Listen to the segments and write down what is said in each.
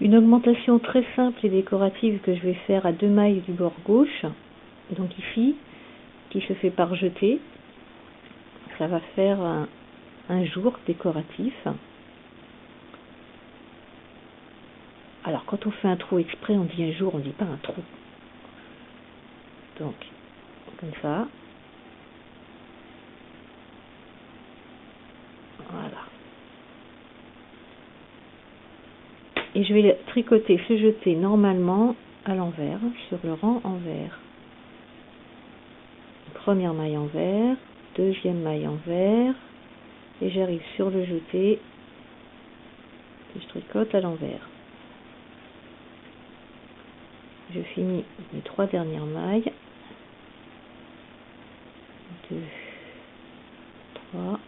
Une augmentation très simple et décorative que je vais faire à deux mailles du bord gauche, donc ici, qui se fait par jeter. Ça va faire un, un jour décoratif. Alors quand on fait un trou exprès, on dit un jour, on dit pas un trou. Donc, comme ça. Voilà. Et je vais tricoter ce jeté normalement à l'envers, sur le rang envers. Première maille envers, deuxième maille envers, et j'arrive sur le jeté que je tricote à l'envers. Je finis mes trois dernières mailles. 2, 3.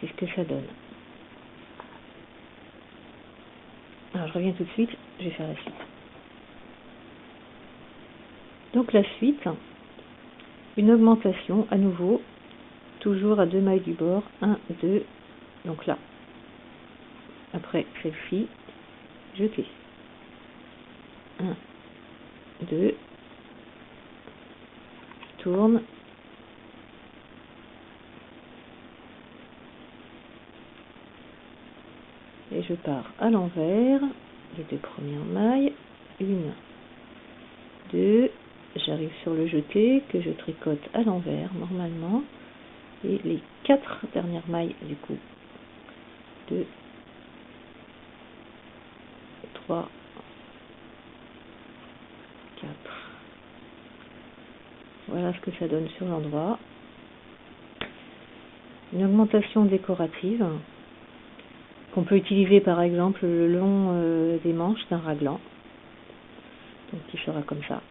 C'est ce que ça donne. Alors, je reviens tout de suite, je vais faire la suite. Donc, la suite, une augmentation à nouveau, toujours à deux mailles du bord, 1, 2, donc là, après celle-ci, jeter. 1, 2, tourne, et je pars à l'envers, les deux premières mailles, une, deux, j'arrive sur le jeté que je tricote à l'envers normalement, et les quatre dernières mailles du coup, 2, 3, 4. Voilà ce que ça donne sur l'endroit. Une augmentation décorative qu'on peut utiliser par exemple le long euh, des manches d'un raglan. Donc qui sera comme ça.